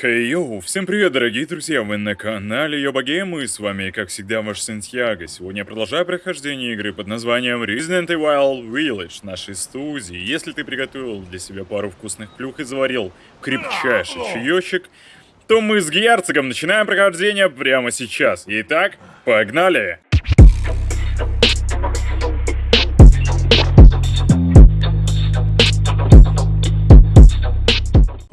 Хей йоу, всем привет, дорогие друзья, вы на канале Йоба Гейм, и с вами, как всегда, ваш Сантьяго. Сегодня я продолжаю прохождение игры под названием Resident Evil Village нашей студии. Если ты приготовил для себя пару вкусных плюх и заварил крепчайший чаечек, то мы с герцогом начинаем прохождение прямо сейчас. Итак, погнали!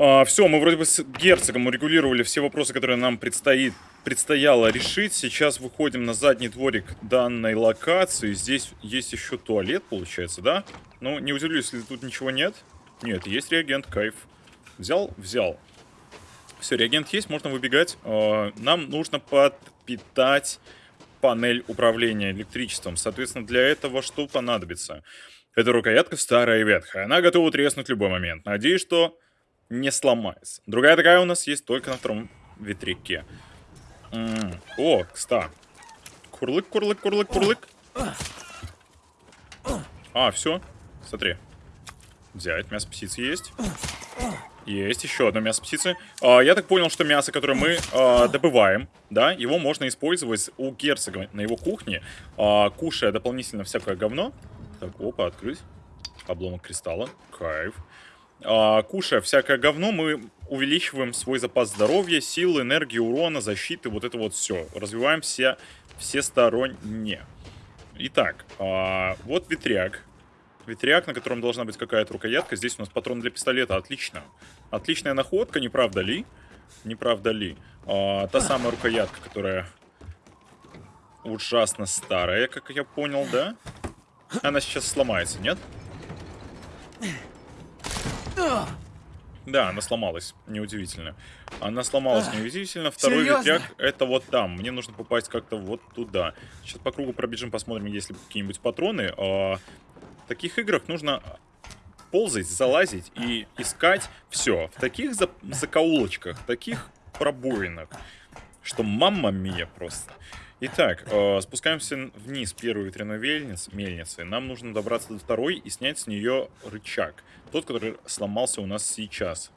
А, все, мы вроде бы с герцогом урегулировали все вопросы, которые нам предстоит, предстояло решить. Сейчас выходим на задний дворик данной локации. Здесь есть еще туалет, получается, да? Ну, не удивлюсь, если тут ничего нет. Нет, есть реагент, кайф. Взял? Взял. Все, реагент есть, можно выбегать. А, нам нужно подпитать панель управления электричеством. Соответственно, для этого что понадобится? Эта рукоятка старая и ветхая. Она готова треснуть в любой момент. Надеюсь, что не сломается. Другая такая у нас есть только на втором ветряке. М -м. О, кста. Курлык, курлык, курлык, курлык. А, все. Смотри. Взять. Мясо птицы есть. Есть еще одно мясо птицы. А, я так понял, что мясо, которое мы а, добываем, да, его можно использовать у герцога на его кухне, а, кушая дополнительно всякое говно. Так, опа, открыть. Обломок кристалла. Кайф кушая всякое говно, мы увеличиваем свой запас здоровья, силы, энергии, урона, защиты, вот это вот все. Развиваем все, всесторонне. Итак, а, вот ветряк. Ветряк, на котором должна быть какая-то рукоятка. Здесь у нас патрон для пистолета. Отлично. Отличная находка, не правда ли? Не правда ли? А, та самая рукоятка, которая ужасно старая, как я понял, да? Она сейчас сломается, нет? Да, она сломалась, неудивительно. Она сломалась неудивительно. Второй Серьезно? ветряк это вот там. Мне нужно попасть как-то вот туда. Сейчас по кругу пробежим, посмотрим, есть ли какие-нибудь патроны. А, в таких играх нужно ползать, залазить и искать все. В таких за закоулочках, таких пробоинах, что мамма мия просто. Итак, э, спускаемся вниз первой ветряной мельницы, мельницы. Нам нужно добраться до второй и снять с нее рычаг. Тот, который сломался у нас сейчас.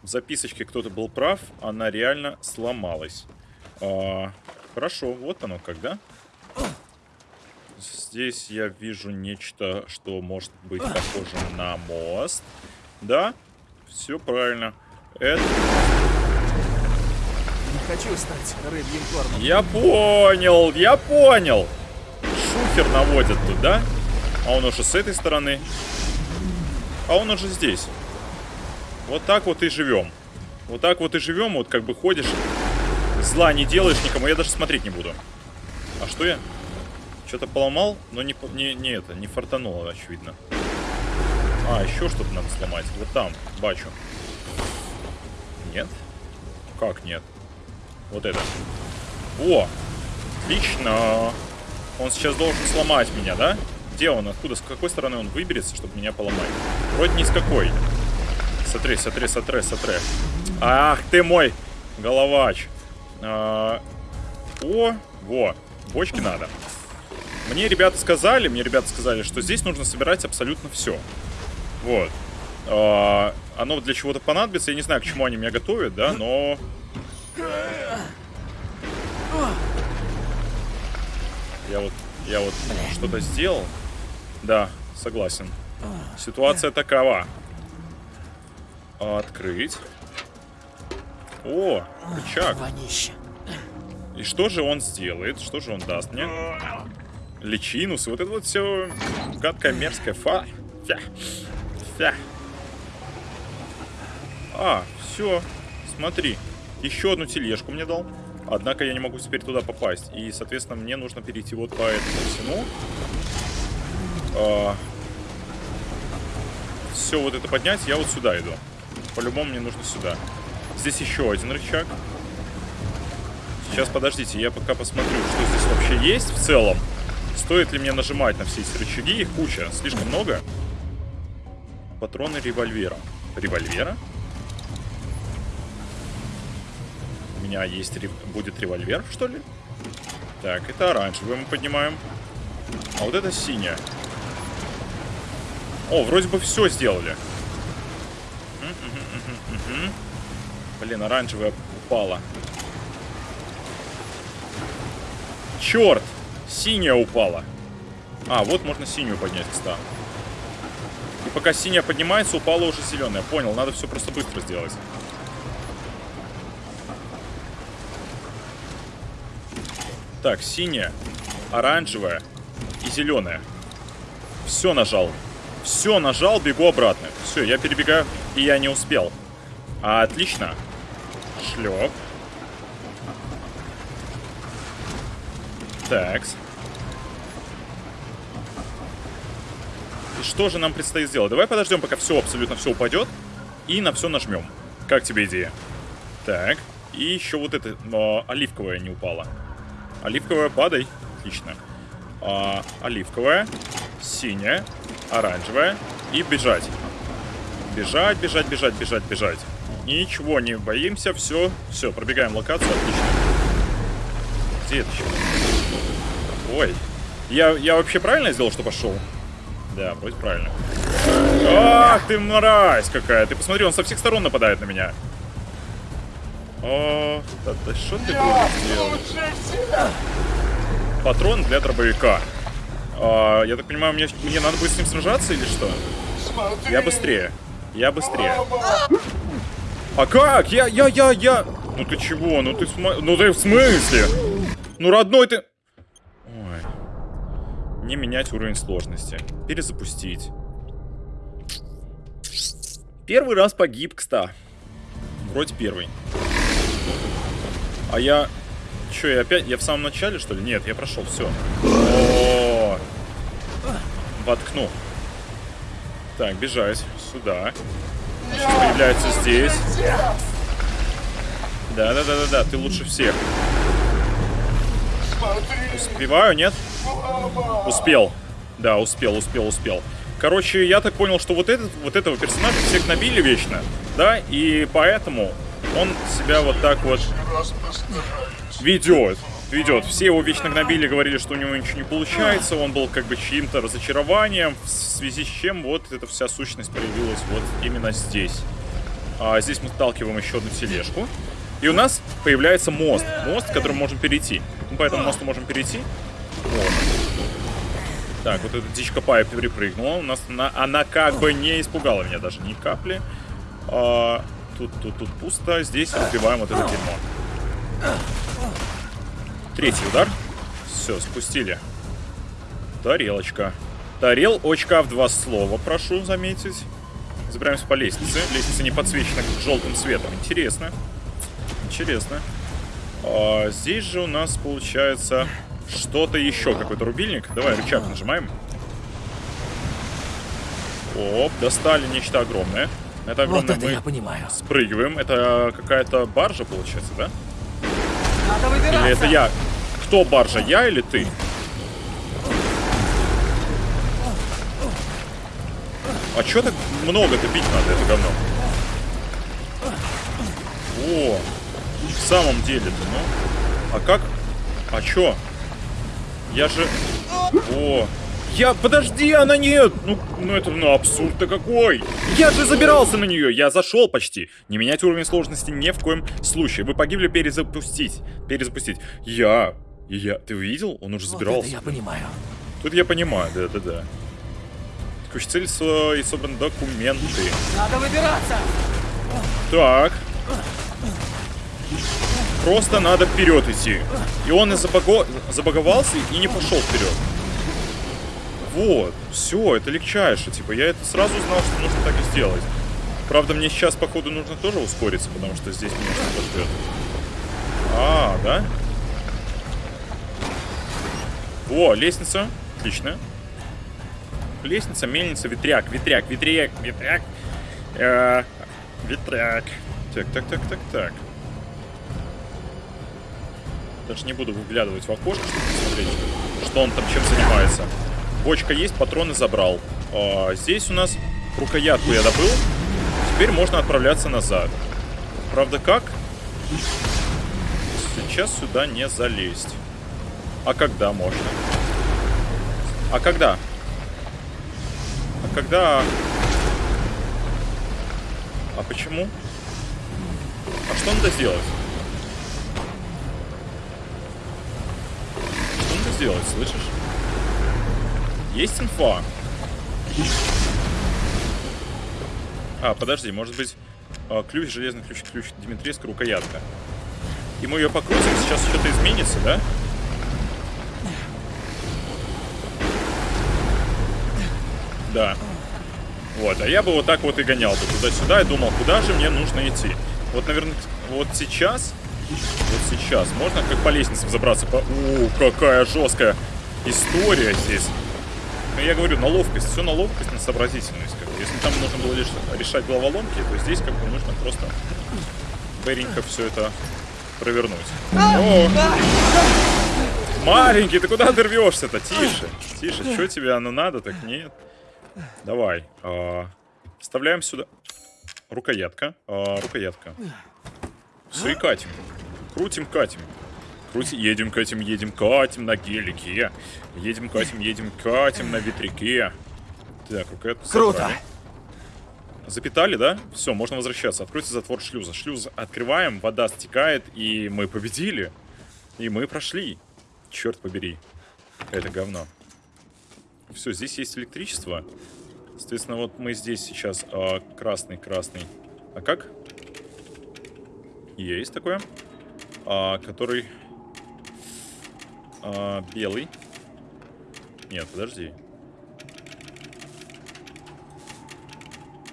В записочке кто-то был прав, она реально сломалась. Э, хорошо, вот оно когда. Здесь я вижу нечто, что может быть похоже на мост. Да, все правильно. Это хочу стать рыбьим кормом. Я понял, я понял. Шухер наводят туда. А он уже с этой стороны. А он уже здесь. Вот так вот и живем. Вот так вот и живем. Вот как бы ходишь. Зла не делаешь никому. Я даже смотреть не буду. А что я? Что-то поломал, но не, не, не это, не фартануло, очевидно. А, еще что-то надо сломать. Вот там, бачу. Нет? Как нет? Вот это. О! Отлично! Он сейчас должен сломать меня, да? Где он? Откуда? С какой стороны он выберется, чтобы меня поломать? Вроде ни с какой. Смотри, смотри, смотри, смотри. Ах ты мой головач. А, о, во. Бочки надо. Мне ребята сказали, мне ребята сказали, что здесь нужно собирать абсолютно все. Вот. А, оно для чего-то понадобится. Я не знаю, к чему они меня готовят, да, но я вот, я вот что-то сделал. Да, согласен. Ситуация такова. Открыть. О, рычаг. И что же он сделает? Что же он даст мне? Личинус. Вот это вот все гадкое, мерзкое. Фа. Фя. Фя. А, все. Смотри. Еще одну тележку мне дал. Однако я не могу теперь туда попасть. И, соответственно, мне нужно перейти вот по этому всему. А... Все вот это поднять, я вот сюда иду. По-любому мне нужно сюда. Здесь еще один рычаг. Сейчас, подождите, я пока посмотрю, что здесь вообще есть в целом. Стоит ли мне нажимать на все эти рычаги? Их куча, слишком много. Патроны револьвера. Револьвера? Меня есть будет револьвер, что ли? Так, это оранжевый мы поднимаем. А вот это синяя. О, вроде бы все сделали. Блин, оранжевая упала. Черт! Синяя упала. А, вот можно синюю поднять, кстати. И пока синяя поднимается, упала уже зеленая. Понял, надо все просто быстро сделать. Так, синяя, оранжевая и зеленая. Все нажал. Все нажал, бегу обратно. Все, я перебегаю, и я не успел. А, отлично. Шлеп. Такс. И что же нам предстоит сделать? Давай подождем, пока все, абсолютно все упадет. И на все нажмем. Как тебе идея? Так. И еще вот это но оливковая не упала. Оливковая, падай. Отлично. А, оливковая, синяя, оранжевая и бежать. Бежать, бежать, бежать, бежать, бежать. Ничего не боимся, все, все, пробегаем локацию, отлично. Где это еще? Ой. Я, я вообще правильно сделал, что пошел? Да, вроде правильно. Ах ты мразь какая! Ты посмотри, он со всех сторон нападает на меня. О, да, да что ты делать? Патрон для дробовика. А, я так понимаю, мне, мне надо будет с ним сражаться или что? Я быстрее. Я быстрее. А как? Я, я, я, я... Ну ты чего? Ну ты, ну ты в смысле? Ну родной ты... Ой. Не менять уровень сложности. Перезапустить. Первый раз погиб, кста. Вроде первый. А я... Че, я опять... Я в самом начале, что ли? Нет, я прошел, все. Воткну. Так, бежать. Сюда. Значит, появляется здесь. Да-да-да-да-да, ты лучше всех. Успеваю, нет? Успел. Да, успел, успел, успел. Короче, я так понял, что вот, этот, вот этого персонажа всех набили вечно, да, и поэтому он себя вот так вот ведет. Ведет. Все его вечно гнобили, говорили, что у него ничего не получается. Он был как бы чьим-то разочарованием, в связи с чем вот эта вся сущность проявилась вот именно здесь. А здесь мы сталкиваем еще одну тележку. И у нас появляется мост. Мост, который можем перейти. Мы по этому мосту можем перейти. Вот. Так, вот эта дичка Пая перепрыгнула. У нас она, она как бы не испугала меня даже ни капли. А, тут, тут, тут пусто. Здесь убиваем вот это дерьмо. Третий удар. Все, спустили. Тарелочка. Тарелочка в два слова, прошу заметить. Забираемся по лестнице. Лестница не подсвечена желтым светом. Интересно. Интересно. А, здесь же у нас получается что-то еще. Какой-то рубильник. Давай рычаг нажимаем. Оп, достали нечто огромное. Это огромное вот это мы я понимаю. спрыгиваем. Это какая-то баржа, получается, да? Надо выбираться. Или это я? Кто баржа, я или ты? А чё так много-то бить надо, это говно? О, в самом деле-то, ну. А как? А чё? Я же... О, я... Подожди, она нет! Ну, ну это ну, абсурд-то какой! Я же забирался на нее! Я зашел почти! Не менять уровень сложности ни в коем случае. Вы погибли перезапустить. Перезапустить. Я... Я... Ты видел? Он уже Вот забирался. это я понимаю. Тут я понимаю, да-да-да. Текущая цель со- и собраны документы. Надо выбираться. Так. Просто надо вперед идти. И он и забаго... забаговался и не пошел вперед. Вот, все, это легчайше. Типа, я это сразу знал, что нужно так и сделать. Правда, мне сейчас, походу, нужно тоже ускориться, потому что здесь меня что-то ждет. А, да? О, лестница. Отлично. Лестница, мельница, ветряк, ветряк, ветряк, ветряк. Э, ветряк. Так, так, так, так, так. Даже не буду выглядывать в окошко, чтобы посмотреть, что он там чем занимается. Бочка есть, патроны забрал. А, здесь у нас рукоятку я добыл. Теперь можно отправляться назад. Правда, как? Сейчас сюда не залезть. А когда можно? А когда? А когда... А почему? А что надо сделать? Что надо сделать, слышишь? Есть инфа? А, подожди, может быть, а, ключ, железный ключ, ключ Димитрийска, рукоятка. И мы ее покрутим, сейчас что-то изменится, да? Да. Вот, а я бы вот так вот и гонял бы туда-сюда и думал, куда же мне нужно идти. Вот, наверное, вот сейчас, вот сейчас, можно как по лестнице взобраться по... О, какая жесткая история здесь. Ну, я говорю, на ловкость, все на ловкость, на сообразительность. Как бы. Если там нужно было лишь решать головоломки, то здесь как бы нужно просто быренько все это провернуть. О! Маленький, ты куда ты рвешься-то? Тише, тише, что тебе оно надо, так нет. Давай. А, вставляем сюда. Рукоятка. А, рукоятка. Все и катим. Крутим, катим. Крутим, едем, катим, едем, катим на гелике. Едем, катим, едем, катим на ветряке. Так, рукоятку Круто. собрали. Запитали, да? Все, можно возвращаться. Откройте затвор шлюза. Шлюз открываем, вода стекает, и мы победили. И мы прошли. Черт побери. Это говно. Все, здесь есть электричество. Соответственно, вот мы здесь сейчас а, красный, красный. А как? Есть такое. А, который а, белый. Нет, подожди.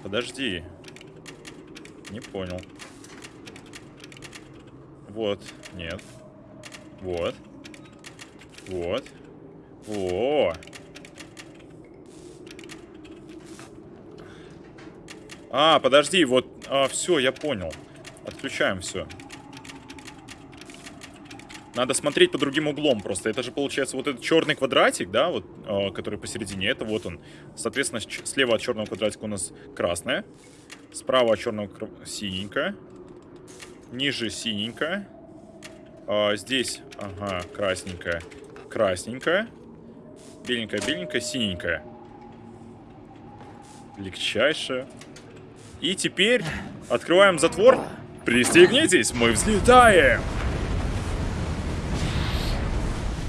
Подожди. Не понял. Вот. Нет. Вот. Вот. О. А, подожди, вот, а, все, я понял. Отключаем все. Надо смотреть по другим углом просто. Это же получается вот этот черный квадратик, да, вот, э, который посередине. Это вот он. Соответственно, слева от черного квадратика у нас красное. Справа от черного синенькое. Ниже синенькое. А, здесь, ага, красненькое. Красненькое. Беленькое, беленькое, синенькое. Легчайшее. И теперь открываем затвор. Пристегнитесь, мы взлетаем.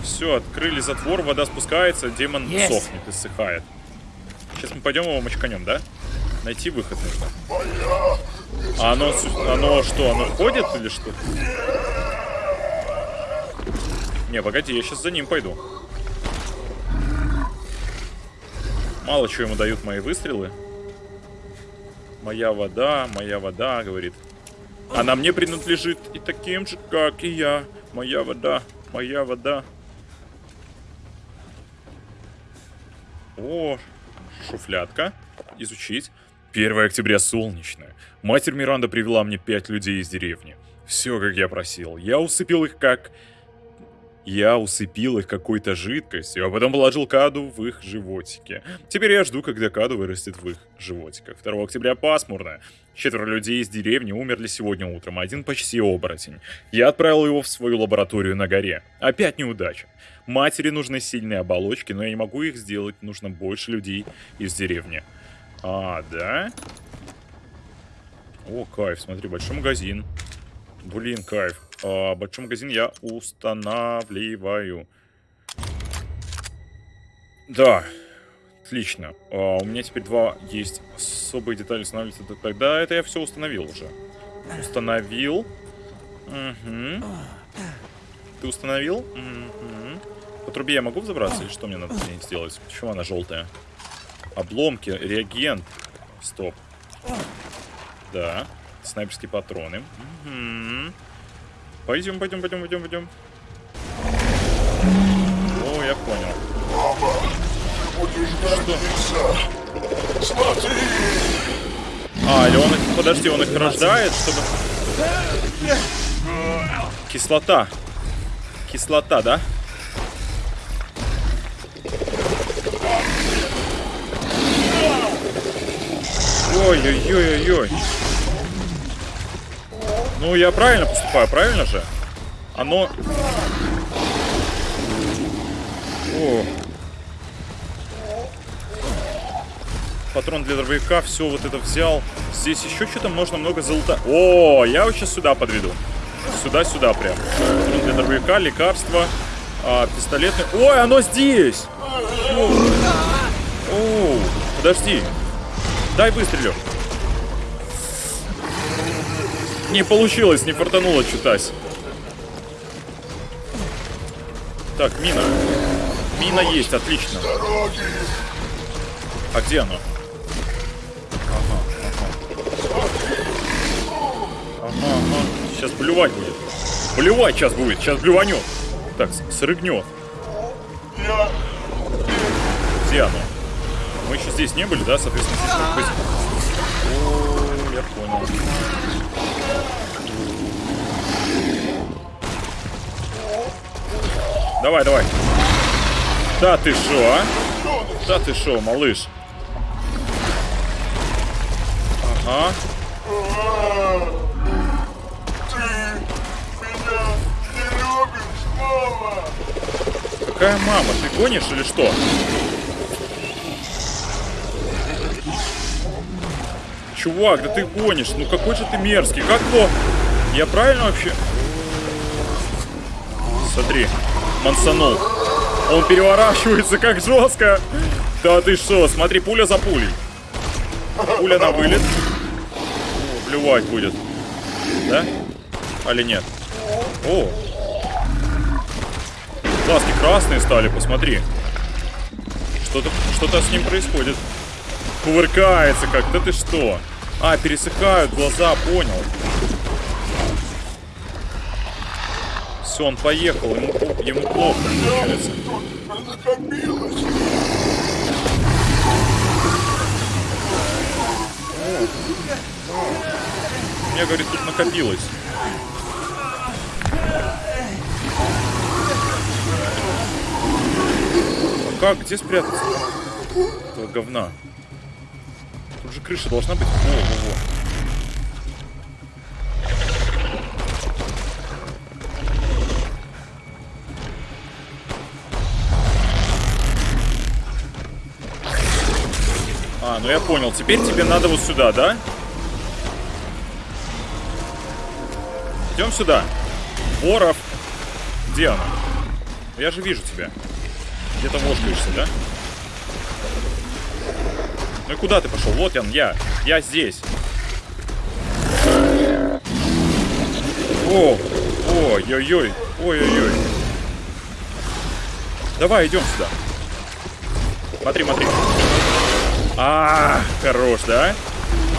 Все, открыли затвор, вода спускается, демон Есть. сохнет, иссыхает. Сейчас мы пойдем его мочканем, да? Найти выход нужно. А оно, оно что, оно ходит или что? Не, погоди, я сейчас за ним пойду. Мало чего ему дают мои выстрелы. Моя вода, моя вода, говорит. Она мне принадлежит и таким же, как и я. Моя вода, моя вода. О, шуфлятка. Изучить. 1 октября солнечное. Матерь Миранда привела мне пять людей из деревни. Все, как я просил. Я усыпил их как... Я усыпил их какой-то жидкостью, а потом положил каду в их животике. Теперь я жду, когда каду вырастет в их животиках. 2 октября пасмурно. Четверо людей из деревни умерли сегодня утром, один почти оборотень. Я отправил его в свою лабораторию на горе. Опять неудача. Матери нужны сильные оболочки, но я не могу их сделать, нужно больше людей из деревни. А, да? О, кайф, смотри, большой магазин. Блин, кайф. А, большой магазин я устанавливаю. Да, отлично. А, у меня теперь два есть особые детали устанавливаются. Тогда это я все установил уже. Установил. Мгм. Ты установил? Мгм. По трубе я могу взобраться или что мне надо сделать? Почему она желтая? Обломки, реагент. Стоп. Да. Снайперские патроны. Мгм. Пойдем, пойдем, пойдем, пойдем, пойдем. О, я понял. Что? Смотри! А, или он их... Подожди, он их рождает, чтобы... Кислота. Кислота, да? Ой-ой-ой-ой-ой. Ну, я правильно поступаю, правильно же? Оно... О. патрон для дробовика, все вот это взял. Здесь еще что-то можно много золота. О, я вот сейчас сюда подведу. Сюда-сюда прям. Патрон для дробовика, лекарства, а, пистолетный. Ой, оно здесь! Оу, подожди. Дай выстрелю. Не получилось, не фартануло чутась. Так, мина. Мина есть, отлично. А где оно? Ага, ага. Ага, ага. Сейчас блювать будет. Блювать сейчас будет, сейчас блюванет. Так, срыгнет. Где оно? Мы еще здесь не были, да? Соответственно, здесь. О, я понял. Давай, давай. Да ты шо, а? Да ты шо, малыш? Ага. Какая мама? Ты гонишь или что? Чувак, да ты гонишь. Ну какой же ты мерзкий. Как его? Я правильно вообще? Смотри, мансанул. Он переворачивается как жестко. Да ты что? Смотри, пуля за пулей. Пуля на вылет. О, Блювать будет. Да? Али нет? О. Глазки красные стали, посмотри. Что-то что с ним происходит. Кувыркается как. Да ты что? А, пересыхают глаза, понял. Все, он поехал, ему, ему плохо получается. У меня, говорит, тут накопилось. А как? Где спрятаться? Этого говна. Тут же крыша должна быть. Во, во, во. А, ну я понял. Теперь тебе надо вот сюда, да? Идем сюда. Боров. Где она? Я же вижу тебя. Где-то вошкаешься, да? Ну и куда ты пошел? Вот он, я. Я здесь. О, ой-ой-ой. Ой-ой-ой. Давай, идем сюда. Смотри, смотри. А, хорош, да?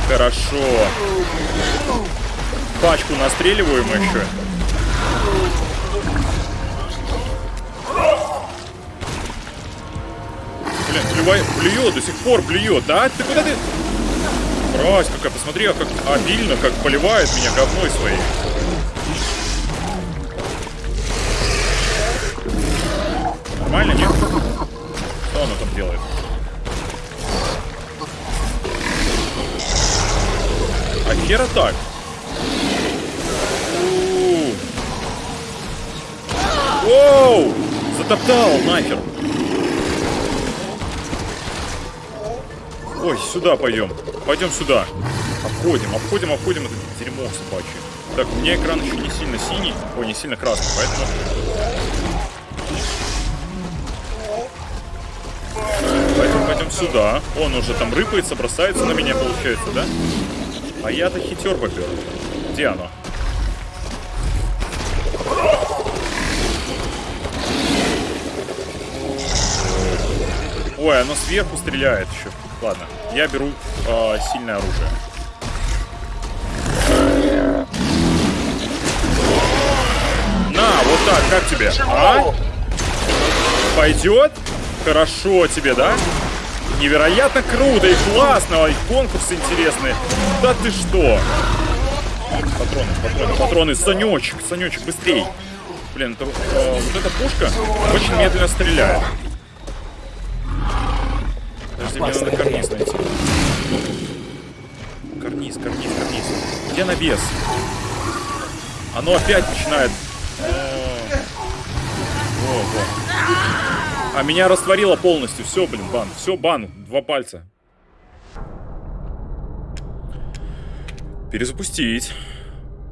Хорошо. Пачку настреливаем еще. Блин, плювай, плюет, до сих пор плюет. Да, ты куда ты? Брось, какая, посмотри, а как обильно, как поливает меня говной своей. Нормально, нет? Что она там делает? Хера так? У. Воу! Затоптал нахер. Ой, сюда пойдем. Пойдем сюда. Обходим, обходим, обходим это дерьмо собачье. Так, у меня экран еще не сильно синий. Ой, не сильно красный, поэтому... Пойдем, пойдем сюда. Он уже там рыпается, бросается на меня, получается, да? А я-то хитер попер. Где оно? Ой, оно сверху стреляет еще. Ладно, я беру э, сильное оружие. На, вот так, как тебе? А? Пойдет? Хорошо тебе, да? Невероятно круто и классно, и конкурсы интересные. Да ты что? Патроны, патроны, патроны. Санечек, Санечек, быстрей. Блин, это, э, вот эта пушка очень медленно стреляет. Подожди, мне надо карниз найти. Карниз, карниз, карниз. Где навес? Оно опять начинает... О, во, во. А меня растворило полностью. Все, блин, бан. Все, бан. Два пальца. Перезапустить.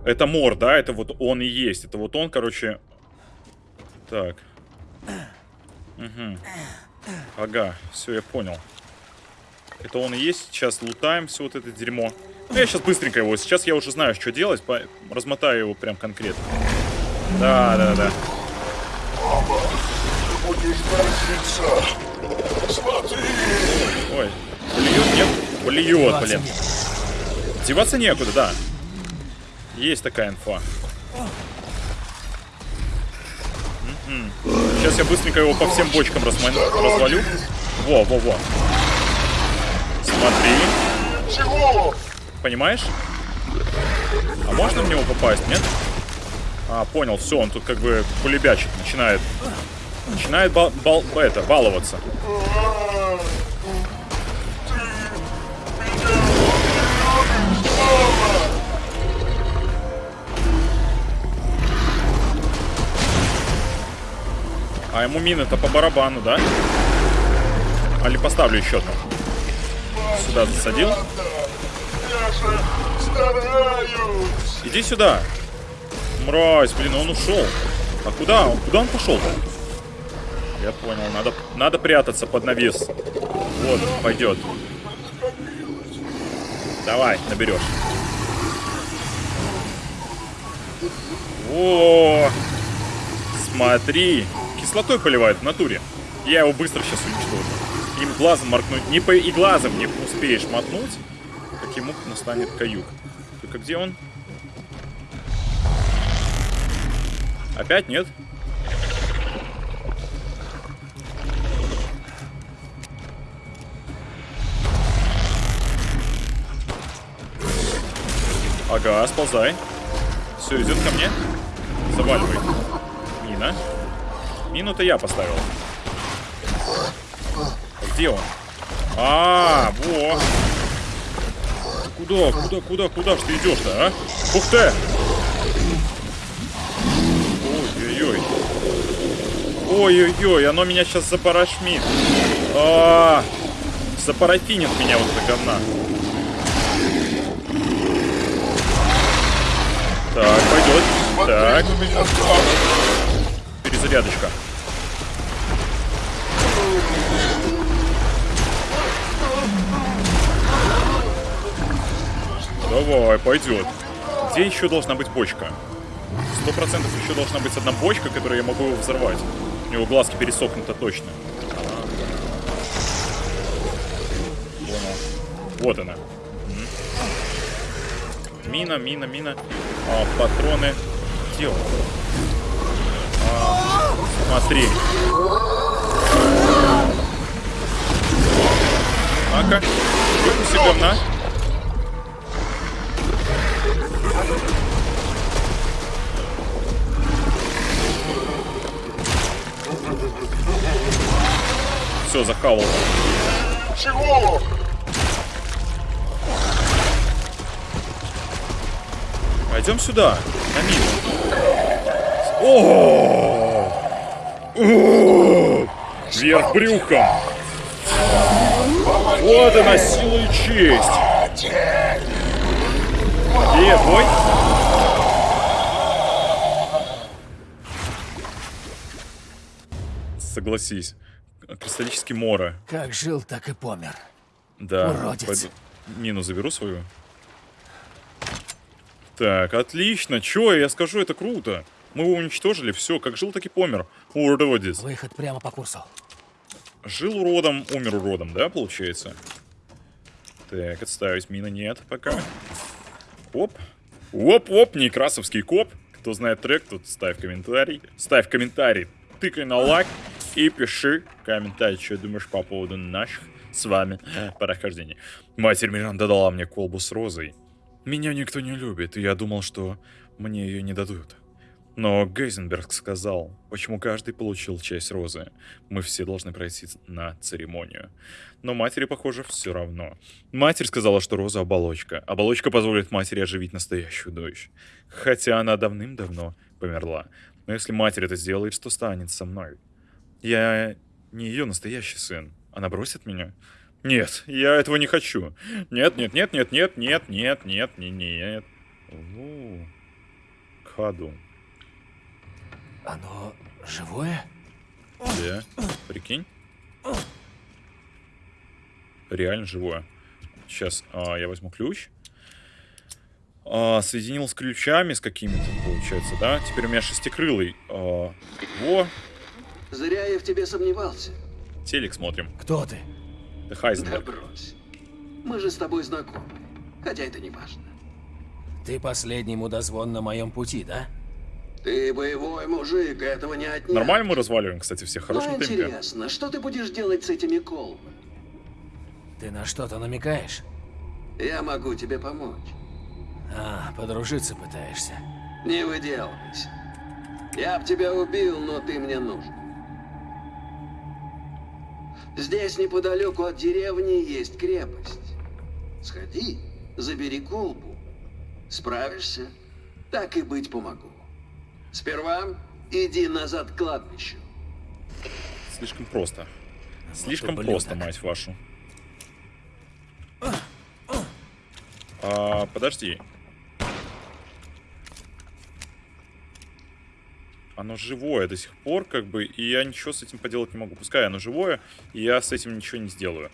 Это мор, да? Это вот он и есть. Это вот он, короче. Так. Угу. Ага, все, я понял. Это он и есть. Сейчас лутаем все вот это дерьмо. Ну, я сейчас быстренько его. Сейчас я уже знаю, что делать. По... Размотаю его прям конкретно. Да, да, да. Ой. Блюет, нет? Блюет, блин. Деваться некуда, да. Есть такая инфа. Сейчас я быстренько его по всем бочкам разма- развалю. Во, во, во. Смотри. Чего? Понимаешь? А можно в него попасть, нет? А, понял, все, он тут как бы кулебячит, начинает. Начинает бал, бал, это, баловаться. А ему мины-то по барабану, да? Али поставлю еще там. Сюда засадил. Иди сюда. Мразь, блин, он ушел. А куда? Куда он пошел-то? Я понял, надо, надо прятаться под навес. Вот, пойдет. Давай, наберешь. О, смотри, кислотой поливает в натуре. Я его быстро сейчас уничтожу. Им глазом моркнуть, не по и глазом не успеешь мотнуть, как ему настанет каюк. Только где он? Опять нет? Ага, сползай. Все, идет ко мне. Заваливай. Мина. Мину-то я поставил. А Где он? А, во. Куда, куда, куда, куда ж ты идешь-то, а? Ух ты! Ой-ой-ой. Ой-ой-ой, оно меня сейчас запарашмит. А, -а, -а. запарафинит меня вот это говна. Так, пойдет. Так, Смотри меня перезарядочка. Давай, пойдет. Где еще должна быть бочка? Сто процентов еще должна быть одна бочка, которую я могу взорвать. У него глазки пересохнуто точно. Понял. Вот она. Мина, мина, мина. А, патроны. Где он? А, смотри. Ну-ка, выпусти говна. Все, захавал. Чего? Пойдем сюда, на мину. О! О! Вверх брюхом. Вот она, сила и честь. Где бой? Согласись. Кристаллический Мора. Как жил, так и помер. Да. Уродец. пойду Мину заберу свою. Так, отлично. Чё, я скажу, это круто. Мы его уничтожили, все, как жил, так и помер. Уродец. Выход прямо по курсу. Жил уродом, умер уродом, да, получается? Так, отставить мина нет пока. Оп. Оп-оп, некрасовский коп. Кто знает трек, тот ставь комментарий. Ставь комментарий, тыкай на лайк и пиши комментарий, что думаешь по поводу наших с вами прохождений. Матерь Миранда дала мне колбу с розой. Меня никто не любит, и я думал, что мне ее не дадут. Но Гейзенберг сказал, почему каждый получил часть розы. Мы все должны пройти на церемонию. Но матери, похоже, все равно. Матерь сказала, что роза оболочка. Оболочка позволит матери оживить настоящую дочь. Хотя она давным-давно померла. Но если матерь это сделает, что станет со мной? Я не ее настоящий сын. Она бросит меня? Нет, я этого не хочу. Нет, нет, нет, нет, нет, нет, нет, нет, нет, нет. У, Каду. Оно живое? Да, прикинь. Реально живое. Сейчас а, я возьму ключ. А, соединил с ключами с какими-то, получается, да? Теперь у меня шестикрылый. А, во, Зря я в тебе сомневался. телек смотрим. Кто ты? Это Да Хайзенберг. брось. Мы же с тобой знакомы. Хотя это не важно. Ты последний мудозвон на моем пути, да? Ты боевой мужик, этого не отнять. Нормально мы разваливаем, кстати, всех в Но темпе. интересно, что ты будешь делать с этими колбами? Ты на что-то намекаешь? Я могу тебе помочь. А, подружиться пытаешься. Не выделывайся. Я б тебя убил, но ты мне нужен. Здесь неподалеку от деревни есть крепость. Сходи, забери колбу. Справишься? Так и быть помогу. Сперва иди назад к кладбищу. Слишком просто. Слишком ублюдок. просто, мать вашу. А, подожди. Оно живое до сих пор, как бы, и я ничего с этим поделать не могу. Пускай оно живое, и я с этим ничего не сделаю.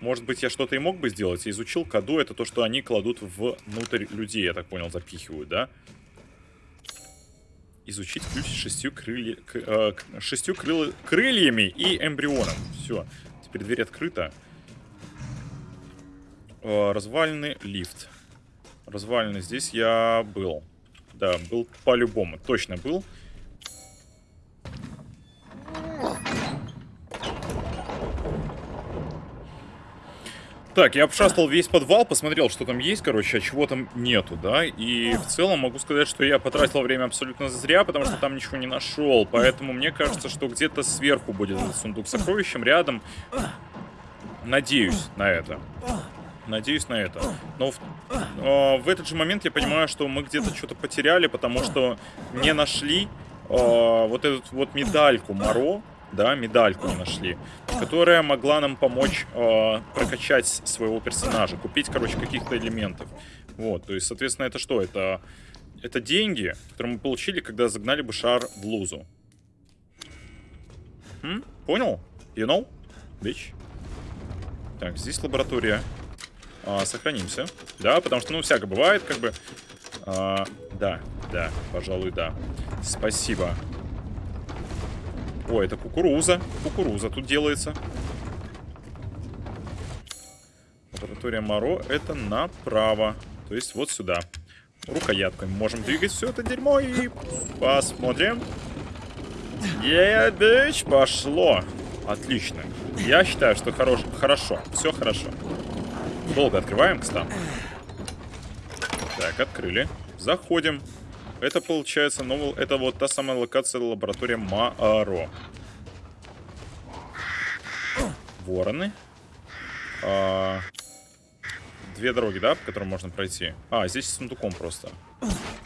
Может быть, я что-то и мог бы сделать. Я изучил коду, это то, что они кладут внутрь людей, я так понял, запихивают, да? Изучить ключ с шестью, крылья, к- э, к- шестью крылы- крыльями и эмбрионом. Все, теперь дверь открыта. Э, развалины, лифт. Развалины, здесь я был. Да, был по-любому, точно был. Так, я обшастал весь подвал, посмотрел, что там есть, короче, а чего там нету, да, и в целом могу сказать, что я потратил время абсолютно зря, потому что там ничего не нашел, поэтому мне кажется, что где-то сверху будет этот сундук с сокровищем, рядом. Надеюсь на это. Надеюсь на это. Но в, э, в этот же момент я понимаю, что мы где-то что-то потеряли, потому что не нашли э, вот эту вот медальку Моро, да, медальку нашли, которая могла нам помочь э, прокачать своего персонажа, купить, короче, каких-то элементов. Вот, то есть, соответственно, это что? Это, это деньги, которые мы получили, когда загнали бы шар в лузу. М? Понял? You know? Bitch. Так, здесь лаборатория. А, сохранимся. Да, потому что, ну, всякое бывает, как бы. А, да, да, пожалуй, да. Спасибо. О, это кукуруза. Кукуруза тут делается. Лаборатория Моро это направо. То есть вот сюда. Рукояткой можем двигать все это дерьмо и посмотрим. Yeah, пошло. Отлично. Я считаю, что хорош... хорошо. Все хорошо. Долго открываем, кстати. Так, открыли. Заходим. Это получается новый... Это вот та самая локация лаборатория Мааро. Вороны. А, Две дороги, да, по которым можно пройти? А, здесь с сундуком просто.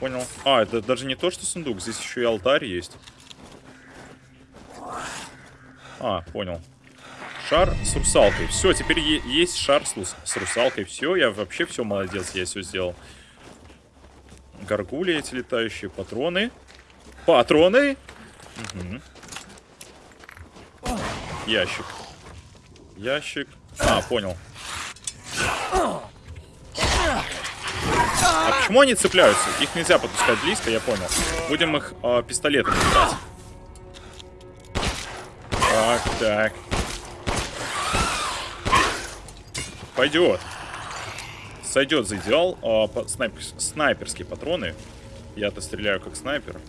Понял. А, это даже не то, что сундук. Здесь еще и алтарь есть. А, понял. Шар с русалкой. Все, теперь есть шар с, с русалкой. Все, я вообще все молодец, я все сделал. Горгули эти летающие, патроны. Патроны! Мгм. Ящик. Ящик. А, понял. А почему они цепляются? Их нельзя подпускать близко, я понял. Будем их э, пистолетами брать. Так, так. Пойдет. Сойдет за идеал. А, по- снайпер- снайперские патроны. Я-то стреляю как снайпер.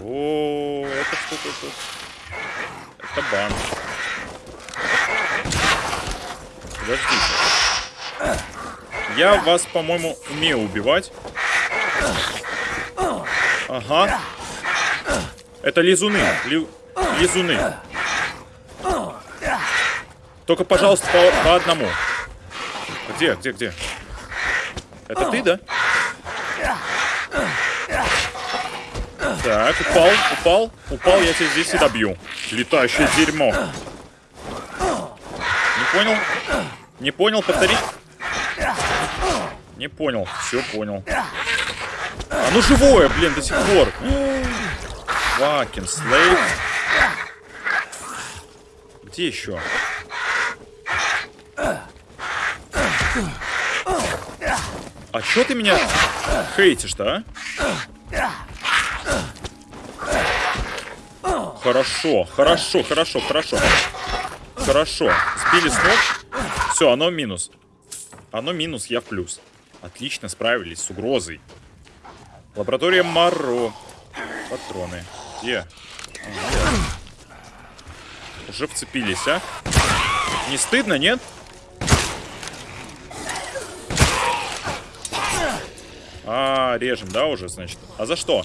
О, это что-то тут. Это банк. Подождите. Я вас, по-моему, умею убивать. Ага. Это лизуны. Ли- Лизуны. Только, пожалуйста, по, по одному. Где, где, где? Это ты, да? Так, упал, упал, упал, я тебя здесь и добью. Летающее дерьмо. Не понял? Не понял, повтори. Не понял. Все понял. А ну живое, блин, до сих пор. Факин слейв. Где еще? А чё ты меня хейтишь-то, а? Хорошо, хорошо, хорошо, хорошо. Хорошо. Сбили с ног. Все, оно минус. Оно минус, я в плюс. Отлично справились с угрозой. Лаборатория Маро. Патроны. Где? Уже вцепились, а? Не стыдно, нет? А, режем, да, уже, значит? А за что?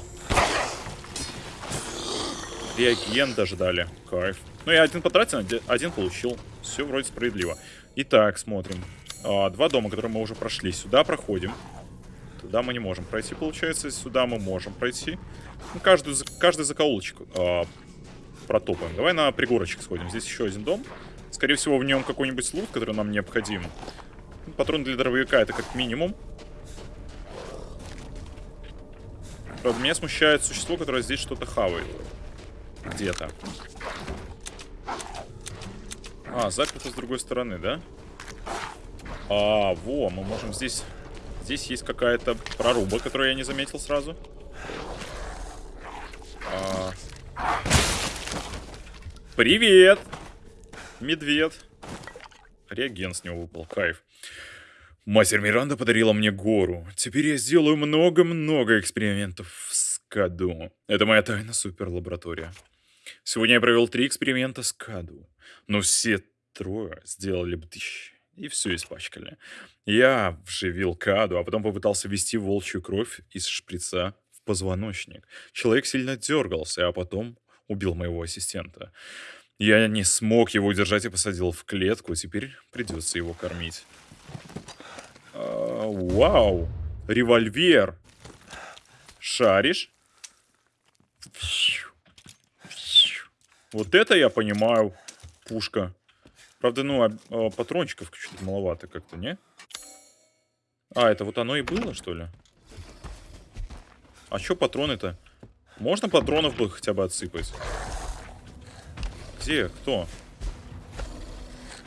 Реагент даже дали. Кайф. Ну, я один потратил, один получил. Все вроде справедливо. Итак, смотрим. А, два дома, которые мы уже прошли. Сюда проходим. Туда мы не можем пройти, получается. Сюда мы можем пройти. Ну, каждую, каждый закоулочек а, протопаем. Давай на пригорочек сходим. Здесь еще один дом. Скорее всего, в нем какой-нибудь лут, который нам необходим. Патрон для дробовика это как минимум. Правда, меня смущает существо, которое здесь что-то хавает. Где-то. А, заперто с другой стороны, да? А, во, мы можем здесь... Здесь есть какая-то проруба, которую я не заметил сразу. А... Привет! Медведь. Реагент с него выпал, кайф. Мастер Миранда подарила мне гору. Теперь я сделаю много-много экспериментов в Скаду. Это моя тайна суперлаборатория. Сегодня я провел три эксперимента с Каду. Но все трое сделали бдыщ. И все испачкали. Я вживил Каду, а потом попытался ввести волчью кровь из шприца в позвоночник. Человек сильно дергался, а потом убил моего ассистента. Я не смог его удержать и посадил в клетку. Теперь придется его кормить. А, вау! Револьвер! Шаришь? Вот это я понимаю. Пушка. Правда, ну, а, а, патрончиков чуть маловато как-то, не? А, это вот оно и было, что ли? А чё патроны-то? Можно патронов бы хотя бы отсыпать? Где? Кто?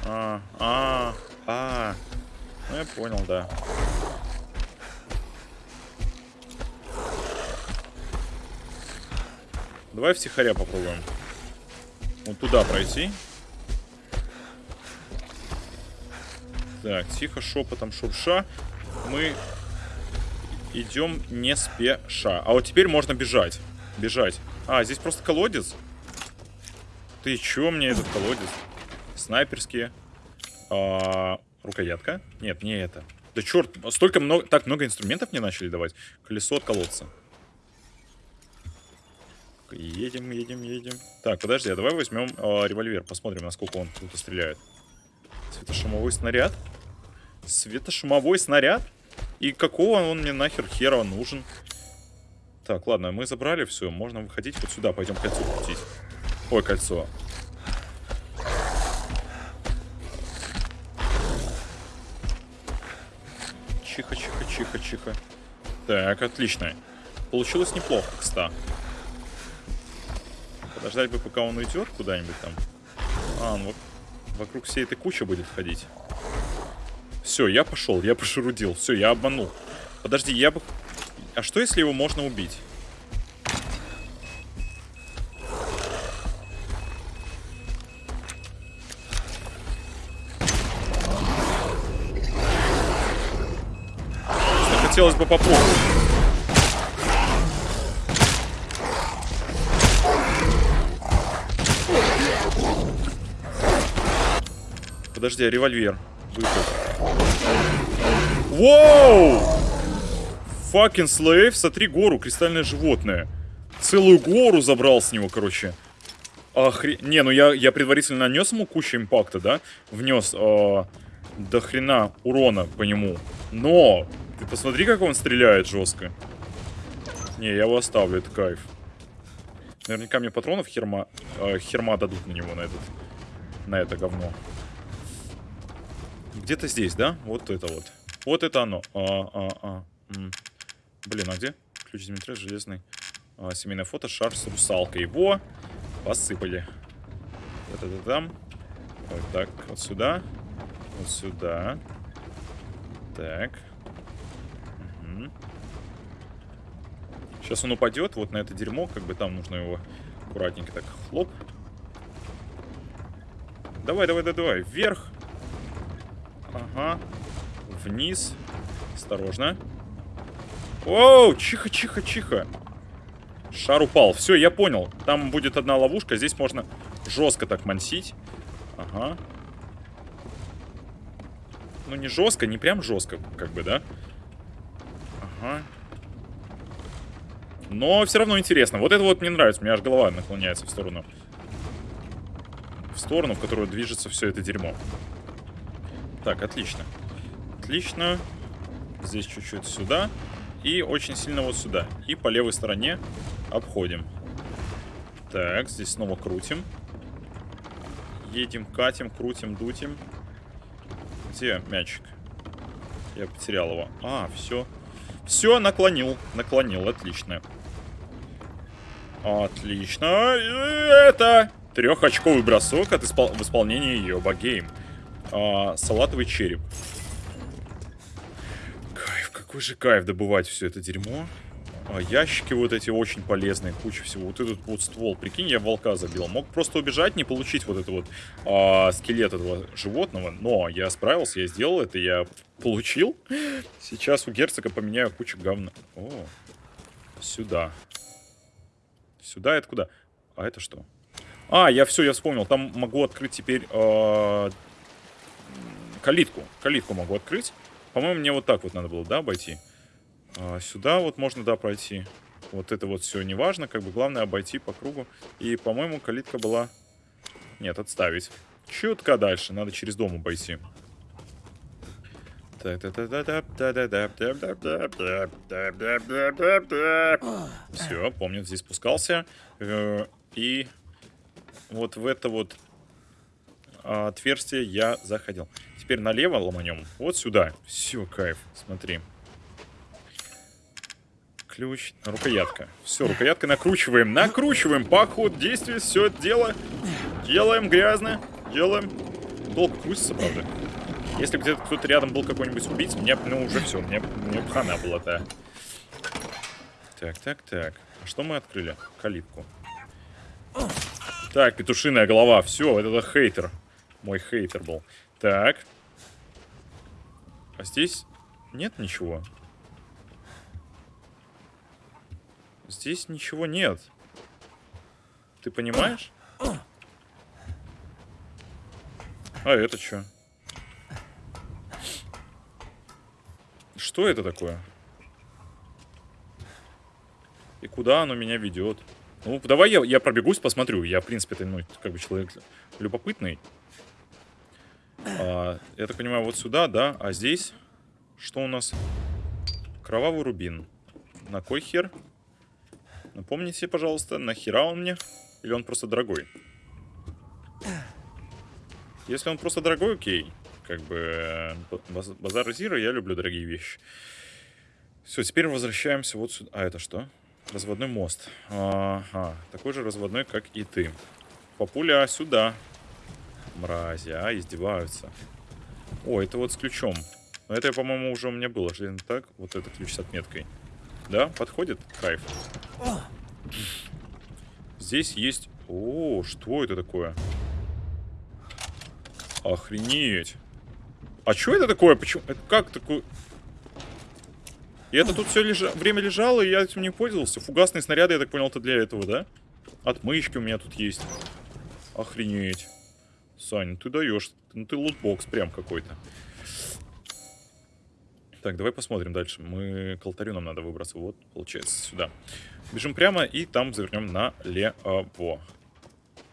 А, а, а. Ну, я понял, да. Давай втихаря попробуем. Вот туда пройти. Так, тихо, шепотом, шурша. Мы идем не спеша. А вот теперь можно бежать. Бежать. А, здесь просто колодец. Ты чё мне этот колодец? Снайперские. А, рукоятка? Нет, не это. Да черт, столько много, так много инструментов мне начали давать. Колесо от колодца. Едем, едем, едем. Так, подожди, а давай возьмем э, револьвер, посмотрим, насколько он круто стреляет. Светошумовой снаряд. Светошумовой снаряд? И какого он мне нахер хера нужен? Так, ладно, мы забрали все, можно выходить вот сюда, пойдем кольцо крутить. Ой, кольцо. Чиха, чиха. Так, отлично. Получилось неплохо, кстати. Подождать бы, пока он уйдет куда-нибудь там. А, он вокруг всей этой кучи будет ходить. Все, я пошел, я пошерудил. Все, я обманул. Подожди, я бы... А что, если его можно убить? Хотелось бы попробовать. Подожди, а револьвер. Выход. Воу! Факин слейв, смотри гору, кристальное животное. Целую гору забрал с него, короче. Охре... Не, ну я, я предварительно нанес ему кучу импакта, да? Внес э, до хрена урона по нему. Но, ты посмотри, как он стреляет жестко. Не, я его оставлю, это кайф. Наверняка мне патронов херма, э, херма дадут на него, на этот, на это говно. Где-то здесь, да? Вот это вот. Вот это оно. А, а, а. Блин, а где? Ключ Дмитрия, железный. А, семейное фото, шар с русалкой. Его посыпали. Это там. Вот так, вот сюда. Вот сюда. Так. Сейчас он упадет вот на это дерьмо, как бы там нужно его аккуратненько так хлоп. Давай, давай, давай, давай. Вверх. Ага. Вниз. Осторожно. Оу, чихо, чихо, чихо. Шар упал. Все, я понял. Там будет одна ловушка. Здесь можно жестко так мансить. Ага. Ну, не жестко, не прям жестко, как бы, да? Но все равно интересно. Вот это вот мне нравится. У меня аж голова наклоняется в сторону. В сторону, в которую движется все это дерьмо. Так, отлично. Отлично. Здесь чуть-чуть сюда. И очень сильно вот сюда. И по левой стороне обходим. Так, здесь снова крутим. Едем, катим, крутим, дутим. Где мячик? Я потерял его. А, все. Все, наклонил. Наклонил, отлично. Отлично. Это трехочковый бросок от испол... в исполнении Йоба Гейм. А, салатовый череп. Кайф, какой же кайф добывать все это дерьмо. А, ящики вот эти очень полезные, куча всего. Вот этот вот ствол, прикинь, я волка забил. Мог просто убежать, не получить вот это вот а, скелет этого животного. Но я справился, я сделал это, я получил. Сейчас у герцога поменяю кучу говна. О, сюда. Сюда это куда? А это что? А, я все, я вспомнил. Там могу открыть теперь э, калитку. Калитку могу открыть. По-моему, мне вот так вот надо было, да, обойти? А, сюда вот можно, да, пройти. Вот это вот все не важно, как бы главное обойти по кругу. И, по-моему, калитка была... Нет, отставить. Чутка дальше, надо через дом обойти. Все, помню, здесь спускался. Э, И вот в это вот а, отверстие я заходил. Теперь налево ломанем. Вот сюда. Все, кайф. Смотри. Ключ. Рукоятка. Все, рукояткой накручиваем. Накручиваем. По ходу действия все дело. Делаем грязно. Делаем. Долго крутится, правда. Если где-то кто-то рядом был какой-нибудь убийц, мне, ну, уже все, мне, мне хана была, да. Так, так, так. А что мы открыли? Калитку. Так, петушиная голова. Все, это хейтер. Мой хейтер был. Так. А здесь нет ничего. Здесь ничего нет. Ты понимаешь? А это что? Что это такое? И куда оно меня ведет? Ну, давай я, я пробегусь, посмотрю. Я, в принципе, это, ну, как бы человек любопытный. А, я так понимаю, вот сюда, да? А здесь что у нас? Кровавый рубин. На кой хер? Напомните, пожалуйста, нахера он мне? Или он просто дорогой? Если он просто дорогой, окей. Как бы э, баз- базар Зира, я люблю дорогие вещи. Все, теперь возвращаемся вот сюда. А это что? Разводной мост. Ага, такой же разводной, как и ты. Папуля, сюда. Мрази, а, издеваются. О, это вот с ключом. Но это, по-моему, уже у меня было. Железный так, вот это ключ с отметкой. Да, подходит? Кайф. Здесь есть... О, что это такое? Охренеть. А что это такое? Почему? Это как такое? И это тут все лежа... время лежало, и я этим не пользовался. Фугасные снаряды, я так понял, это для этого, да? Отмычки у меня тут есть. Охренеть. Сань, ну ты даешь. Ну ты лутбокс прям какой-то. Так, давай посмотрим дальше. Мы к алтарю нам надо выбраться. Вот, получается, сюда. Бежим прямо и там завернем налево.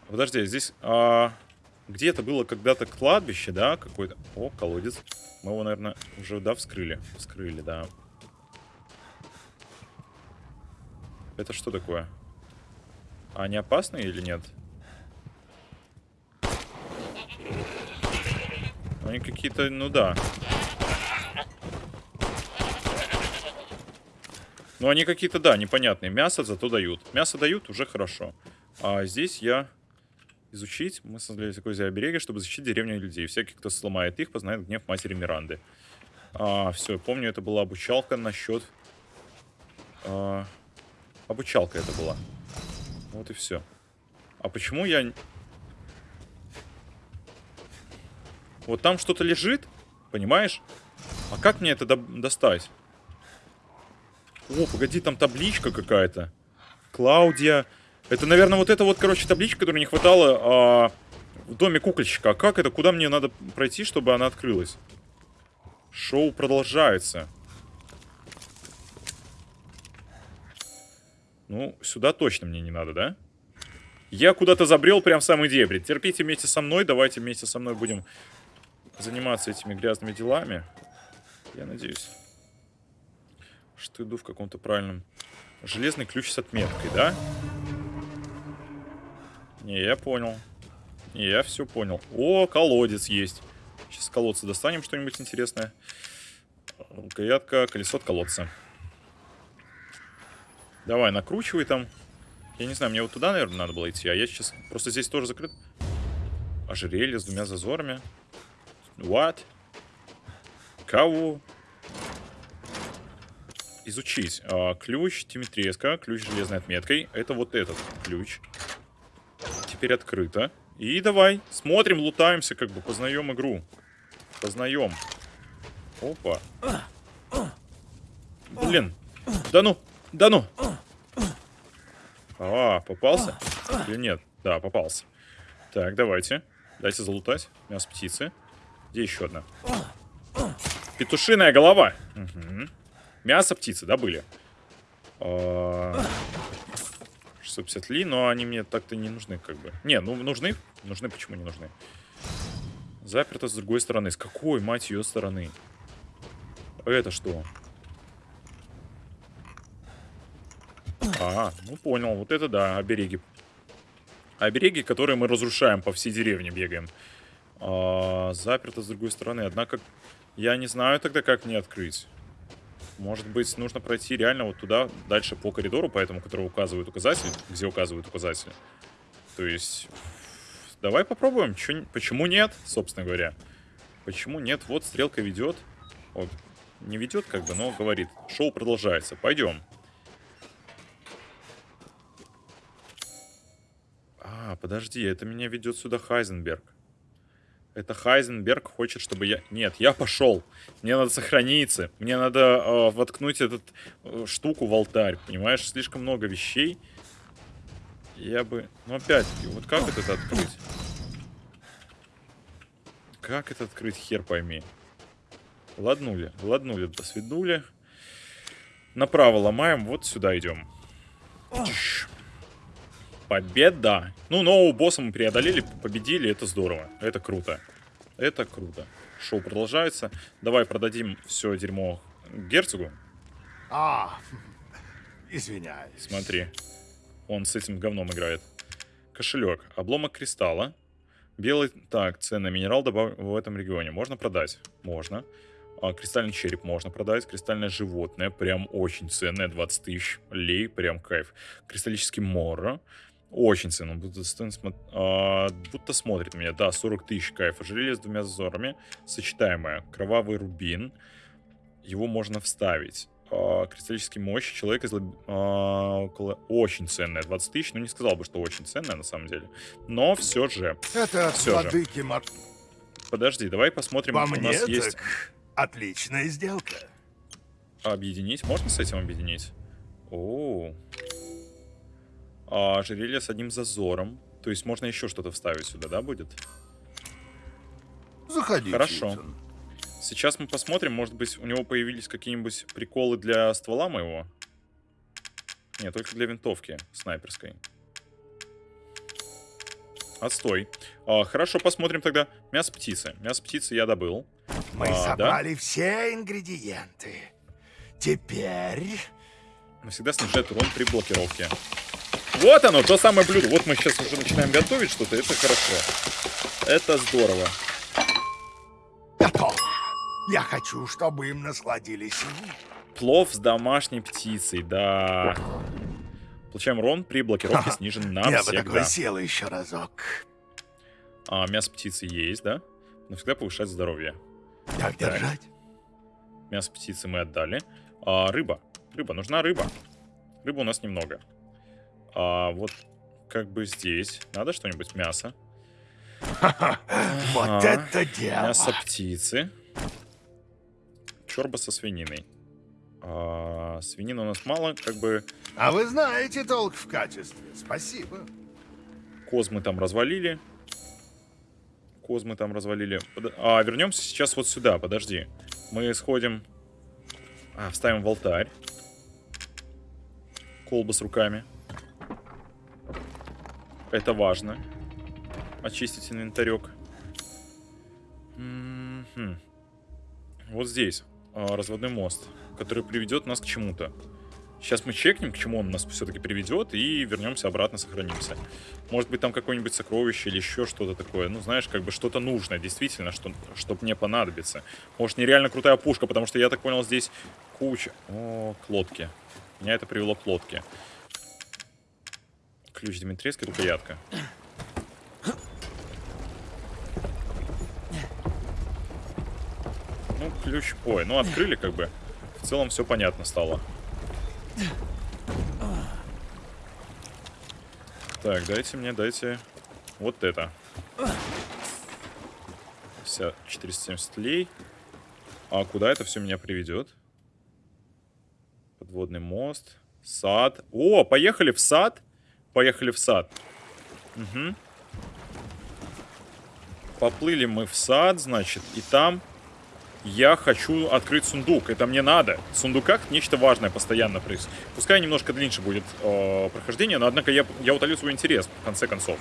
Подожди, здесь... А... Где-то было когда-то кладбище, да, какой-то... О, колодец. Мы его, наверное, уже, да, вскрыли. Вскрыли, да. Это что такое? А они опасные или нет? Они какие-то, ну да. Ну, они какие-то, да, непонятные. Мясо зато дают. Мясо дают, уже хорошо. А здесь я... Изучить. Мы создали такое обереги, чтобы защитить деревню людей. Всякий, кто сломает их, познает гнев матери Миранды. А, все, помню, это была обучалка насчет... А, обучалка это была. Вот и все. А почему я... Вот там что-то лежит, понимаешь? А как мне это до достать? О, погоди, там табличка какая-то. Клаудия. Это, наверное, вот это вот, короче, табличка, которой не хватало а, в доме кукольщика. А как это? Куда мне надо пройти, чтобы она открылась? Шоу продолжается. Ну, сюда точно мне не надо, да? Я куда-то забрел прям самый дебри. Терпите вместе со мной. Давайте вместе со мной будем заниматься этими грязными делами. Я надеюсь, что иду в каком-то правильном... Железный ключ с отметкой, да? Не, я понял. Не, я все понял. О, колодец есть. Сейчас с колодца достанем что-нибудь интересное. Рукоятка, колесо от колодца. Давай, накручивай там. Я не знаю, мне вот туда, наверное, надо было идти. А я сейчас... Просто здесь тоже закрыт. Ожерелье с двумя зазорами. What? Кого? Изучить. А, ключ Тимитреска, ключ железной отметкой. Это вот этот ключ. Теперь открыто. И давай, смотрим, лутаемся, как бы, познаем игру. Познаем. Опа. Блин. Да ну, да ну. А, попался? Или нет? Да, попался. Так, давайте. Дайте залутать. Мясо птицы. Где еще одна? Петушиная голова. Угу. Мясо птицы добыли. А... 650 ли, но они мне так-то не нужны, как бы. Не, ну нужны. Нужны, почему не нужны? Заперто с другой стороны. С какой, мать ее, стороны? Это что? А, ну понял. Вот это да, обереги. Обереги, которые мы разрушаем по всей деревне, бегаем. А, заперто с другой стороны. Однако, я не знаю тогда, как мне открыть. Может быть, нужно пройти реально вот туда, дальше по коридору, по этому, который указывает указатель, где указывает указатель. То есть, давай попробуем. Чё, почему нет, собственно говоря? Почему нет? Вот стрелка ведет. Вот, не ведет, как бы, но говорит. Шоу продолжается. Пойдем. А, подожди, это меня ведет сюда Хайзенберг. Это Хайзенберг хочет, чтобы я... Нет, я пошел. Мне надо сохраниться. Мне надо э, воткнуть эту э, штуку в алтарь. Понимаешь, слишком много вещей. Я бы... Ну, опять вот как это открыть? Как это открыть, хер пойми. Ладнули, ладнули, до свидули. Направо ломаем, вот сюда идем. Победа! Ну, нового босса мы преодолели, победили, это здорово. Это круто. Это круто. Шоу продолжается. Давай продадим все дерьмо герцогу. А, извиняюсь. Смотри. Он с этим говном играет. Кошелек. Обломок кристалла. Белый... Так, ценный минерал добав... в этом регионе. Можно продать? Можно. А, кристальный череп можно продать. Кристальное животное. Прям очень ценное. 20 тысяч лей. Прям кайф. Кристаллический моро. Очень ценно. Будто, а, будто смотрит меня. Да, 40 тысяч кайф. Ожерелье с двумя зазорами. Сочетаемое. Кровавый рубин. Его можно вставить. А, кристаллический мощь. Человек из... А, около... Очень ценная. 20 тысяч. Ну, не сказал бы, что очень ценная на самом деле. Но все же. Это все владыки же. Мар... Подожди, давай посмотрим. По у нас есть... отличная сделка. Объединить? Можно с этим объединить? О, а, ожерелье с одним зазором. То есть можно еще что-то вставить сюда, да, будет? Заходите. Хорошо. Итан. Сейчас мы посмотрим, может быть, у него появились какие-нибудь приколы для ствола моего? Нет, только для винтовки снайперской. Отстой. А, хорошо, посмотрим тогда. Мясо птицы. Мясо птицы я добыл. Мы А, да? собрали все ингредиенты. Теперь Но всегда снижает урон при блокировке. Вот оно, то самое блюдо. Вот мы сейчас уже начинаем готовить что-то. Это хорошо. Это здорово. Готово. Я хочу, чтобы им насладились. Плов с домашней птицей, да. Получаем урон при блокировке снижен на Я бы такой сел еще разок. А, мясо птицы есть, да? Но всегда повышает здоровье. Так держать? Мясо птицы мы отдали. А, рыба. Рыба, нужна рыба. Рыбы у нас немного. А вот как бы здесь. Надо что-нибудь мясо. Вот это дело. Мясо птицы. Чорба со свининой. А, свинины у нас мало, как бы А вы знаете толк в качестве. Спасибо. коз мы там развалили. Коз мы там развалили. Под- А, вернемся сейчас вот сюда, подожди. Мы сходим... А, вставим в алтарь. Колба с руками. Это важно. Очистить инвентарек. Мгм. Вот здесь а, разводной мост, который приведет нас к чему-то. Сейчас мы чекнем, к чему он нас все-таки приведет, и вернемся обратно, сохранимся. Может быть, там какое-нибудь сокровище или еще что-то такое. Ну, знаешь, как бы что-то нужное, действительно, что, что мне понадобится. Может, нереально крутая пушка, потому что, я так понял, здесь куча... О, к лодке. Меня это привело к лодке. Ключ Дмитрийской, рукоятка. Ну, ключ... Ой, ну открыли как бы. В целом все понятно стало. Так, дайте мне, дайте вот это. Вся 470 лей. А куда это все меня приведет? Подводный мост. Сад. О, поехали в сад. Поехали в сад. Угу. Поплыли мы в сад, значит, и там я хочу открыть сундук. Это мне надо. В сундуках нечто важное постоянно происходит. Пускай немножко длиннее будет э, прохождение, но однако я, я утолю свой интерес, в конце концов.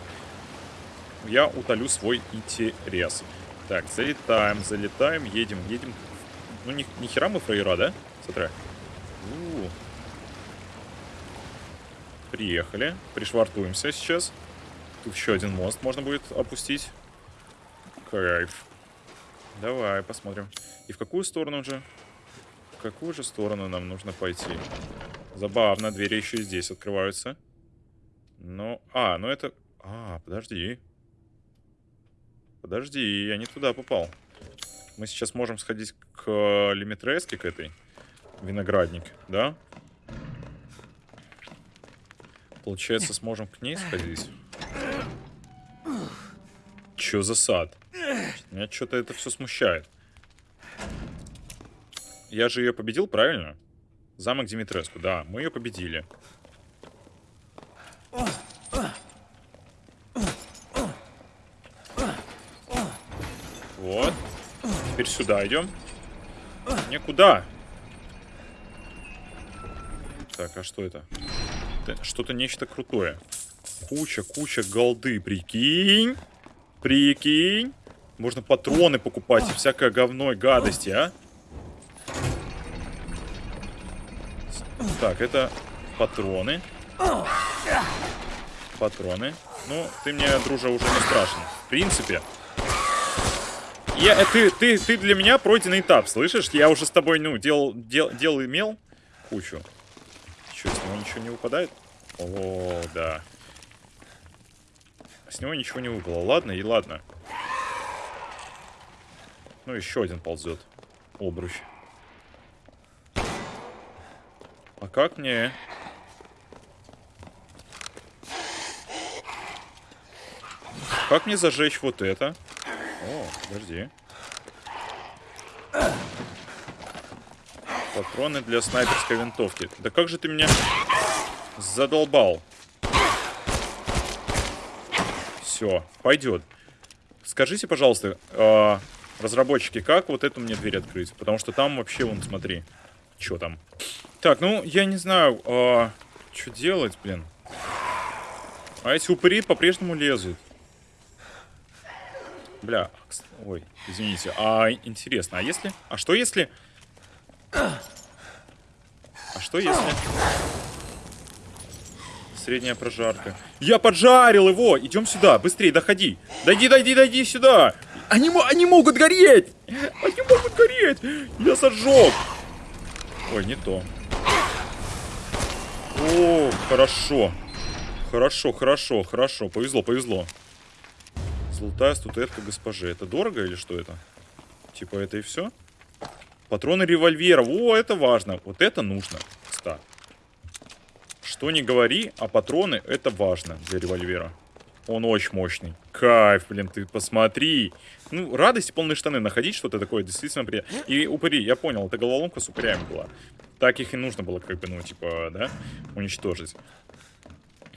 Я утолю свой интерес. Так, залетаем, залетаем, едем, едем. Ну, ни, ни хера мы фраера, да? Смотри. У. Приехали. Пришвартуемся сейчас. Тут еще один мост можно будет опустить. Кайф. Давай, посмотрим. И в какую сторону же? В какую же сторону нам нужно пойти? Забавно, двери еще и здесь открываются. Ну, а, ну это... А, подожди. Подожди, я не туда попал. Мы сейчас можем сходить к Лимитреске, к этой. Виноградник, да? Получается, сможем к ней сходить. Чё за сад? Меня что-то это все смущает. Я же ее победил, правильно? Замок Димитреску, да, мы ее победили. Вот. Теперь сюда идем. Никуда. Так, а что это? Что-то нечто крутое. Куча, куча голды, прикинь. Прикинь. Можно патроны покупать и всякое говно гадости, а? Так, это патроны. Патроны. Ну, ты мне, дружа, уже не страшен. В принципе. Я, э, ты, ты, ты для меня пройденный этап, слышишь? Я уже с тобой, ну, делал, дел, дел имел кучу. Ничего не выпадает? О, да. С него ничего не выпало. Ладно и ладно. Ну, еще один ползет. Обруч. А как мне... Как мне зажечь вот это? О, подожди. Патроны для снайперской винтовки. Да как же ты меня задолбал? Все, пойдет. Скажите, пожалуйста, э, разработчики, как вот эту мне дверь открыть? Потому что там вообще, вон, смотри, что там. Так, ну, я не знаю, э, что делать, блин. А эти упыри по-прежнему лезут. Бля, ой, извините. А интересно, а если... А что если... А что если... Средняя прожарка. Я поджарил его! Идем сюда, быстрее, доходи. Дойди, дойди, дойди сюда. Они, они могут гореть! Они могут гореть! Я сожег! Ой, не то. О, хорошо. Хорошо, хорошо, хорошо. Повезло, повезло. Золотая статуэтка госпожи. Это дорого или что это? Типа это и все? Патроны револьвера. О, это важно. Вот это нужно. Ста. Что не говори, а патроны это важно для револьвера. Он очень мощный. Кайф, блин, ты посмотри. Ну, радость полные штаны. Находить что-то такое действительно приятно. И упыри, я понял, это головоломка с упырями была. Так их и нужно было, как бы, ну, типа, да, уничтожить.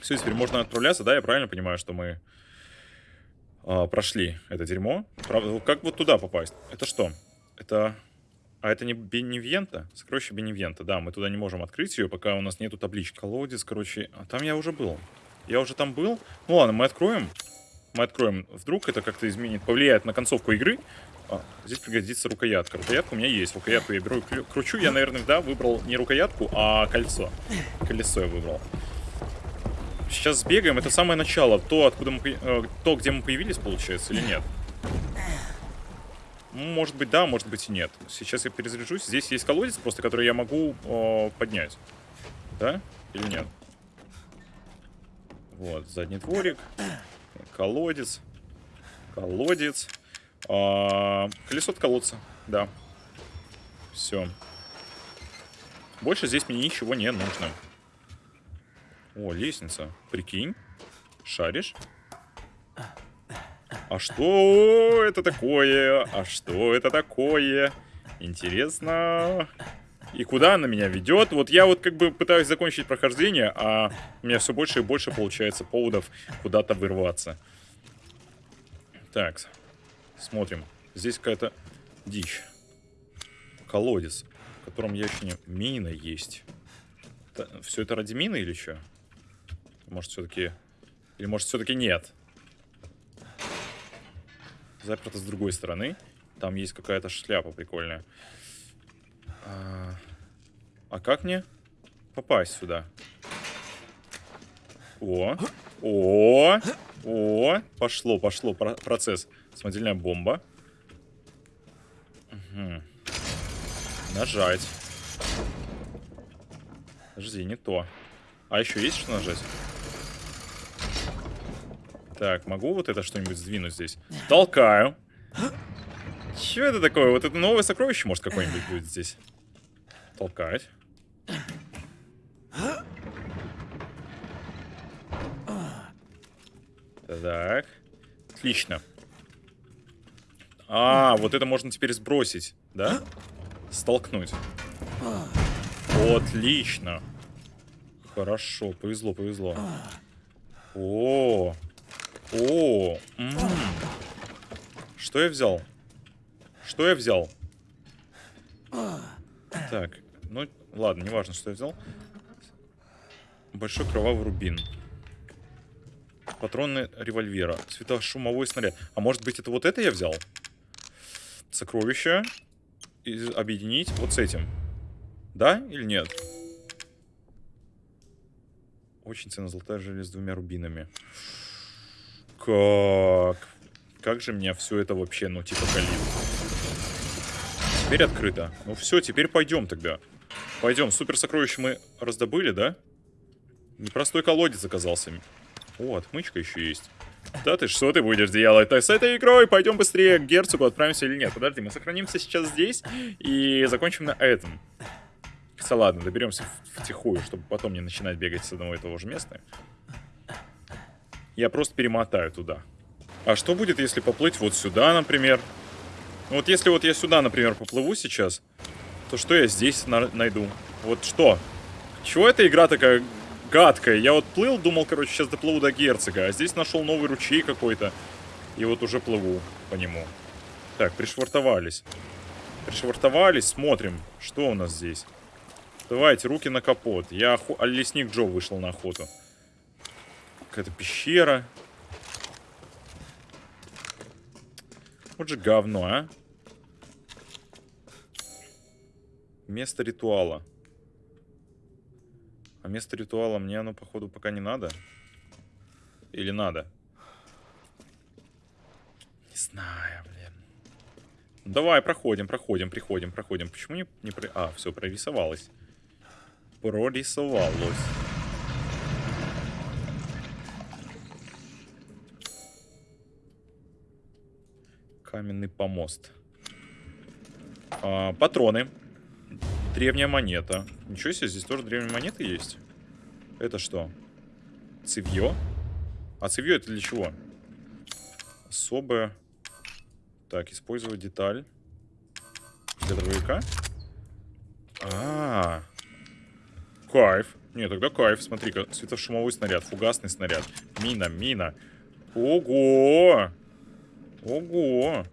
Все, теперь можно отправляться, да? Я правильно понимаю, что мы а, прошли это дерьмо? Правда, как вот туда попасть? Это что? Это... А это не Беневьента? Сокровище Беневьента, да, мы туда не можем открыть ее, пока у нас нету таблички. Колодец, короче, а там я уже был. Я уже там был. Ну ладно, мы откроем. Мы откроем. Вдруг это как-то изменит, повлияет на концовку игры. А, здесь пригодится рукоятка. Рукоятка у меня есть. Рукоятку я беру кручу. Я, наверное, да, выбрал не рукоятку, а кольцо. Колесо я выбрал. Сейчас сбегаем. Это самое начало. То, откуда мы, э, то, где мы появились, получается, или нет? Может быть, да, может быть и нет. Сейчас я перезаряжусь. Здесь есть колодец просто, который я могу э, поднять. Да? Или нет? Вот, задний дворик. Колодец. Колодец. А, колесо от колодца. Да. Все. Больше здесь мне ничего не нужно. О, лестница. Прикинь. Шаришь? А что это такое? А что это такое? Интересно. И куда она меня ведет? Вот я вот как бы пытаюсь закончить прохождение, а у меня все больше и больше получается поводов куда-то вырваться. Так, смотрим. Здесь какая-то дичь. Колодец, в котором я еще не... Мина есть. все это ради мины или что? Может, все-таки... Или может, все-таки нет? Заперто с другой стороны. Там есть какая-то шляпа прикольная. А, а как мне попасть сюда? О, о, о, пошло, пошло про- процесс. Самодельная бомба. Мгм. Нажать. Подожди, не то. А еще есть что нажать? Так, могу вот это что-нибудь сдвинуть здесь? Толкаю. Че это такое? Вот это новое сокровище, может, какое-нибудь будет здесь? Толкать. Так. Отлично. А, вот это можно теперь сбросить, да? Столкнуть. Отлично. Хорошо, повезло, повезло. О, о, м. что я взял? Что я взял? Так, ну ладно, неважно, что я взял. Большой кровавый рубин. Патроны револьвера. Светошумовой снаряд. А может быть это вот это я взял? Сокровища. И объединить вот с этим. Да или нет? Очень ценная золотая железа с двумя рубинами. Как? Как же меня все это вообще, ну, типа, калит. Теперь открыто. Ну все, теперь пойдем тогда. Пойдем. Супер сокровище мы раздобыли, да? Непростой колодец оказался. О, отмычка еще есть. Да ты что ты будешь делать так с этой игрой? Пойдем быстрее к герцогу, отправимся или нет? Подожди, мы сохранимся сейчас здесь и закончим на этом. Хотя ладно, доберемся втихую, чтобы потом не начинать бегать с одного и того же места. Я просто перемотаю туда. А что будет, если поплыть вот сюда, например? Ну вот если вот я сюда, например, поплыву сейчас, то что я здесь на- найду? Вот что? Чего эта игра такая гадкая? Я вот плыл, думал, короче, сейчас доплыву до герцога, а здесь нашел новый ручей какой-то. И вот уже плыву по нему. Так, пришвартовались. Пришвартовались, смотрим, что у нас здесь. Давайте, руки на капот. Я охо... а, лесник Джо вышел на охоту. Какая-то пещера. Вот же говно, а. Место ритуала. А место ритуала мне оно, походу, пока не надо. Или надо? Не знаю, блин. Давай, проходим, проходим, приходим, проходим. Почему не, не про... А, все, прорисовалось. Прорисовалось. Каменный помост. А, патроны. Древняя монета. Ничего себе, здесь тоже древняя монета есть. Это что? Цевье? А цевье это для чего? Особое. Так, использовать деталь. Для дробовика? А, -а, а Кайф. Не, тогда кайф. Смотри-ка, светошумовой снаряд, фугасный снаряд. Мина, мина. Ого! Ого!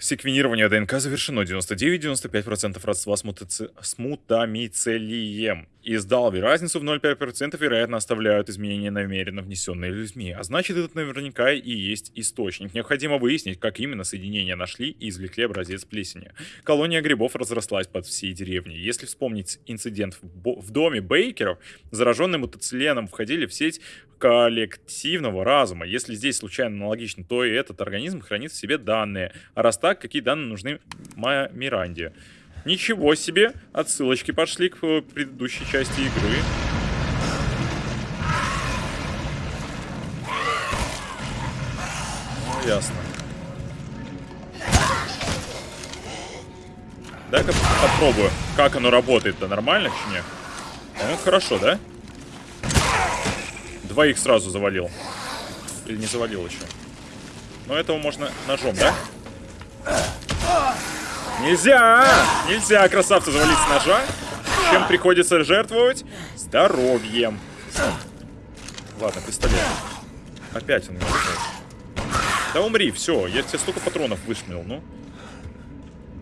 Секвенирование ДНК завершено. 99-95% родства с, мутаци... с мутамицелием. Из Далви разницу в 0,5% вероятно оставляют изменения, намеренно внесенные людьми. А значит, этот наверняка и есть источник. Необходимо выяснить, как именно соединения нашли и извлекли образец плесени. Колония грибов разрослась под всей деревней. Если вспомнить инцидент в, в доме Бейкеров, зараженные мутациленом входили в сеть коллективного разума. Если здесь случайно аналогично, то и этот организм хранит в себе данные. А раз так, какие данные нужны Миранде? Ничего себе! Отсылочки пошли к э, предыдущей части игры. Ну, ясно. Дай-ка попробую, как оно работает-то. Нормально, чи? Ну, хорошо, да? Двоих сразу завалил. Или не завалил еще. Но этого можно ножом, да? Нельзя! Нельзя красавца завалить с ножа. Чем приходится жертвовать? Здоровьем. Ладно, пистолет. Опять он меня. Да умри, все. Я тебе столько патронов вышмел, ну.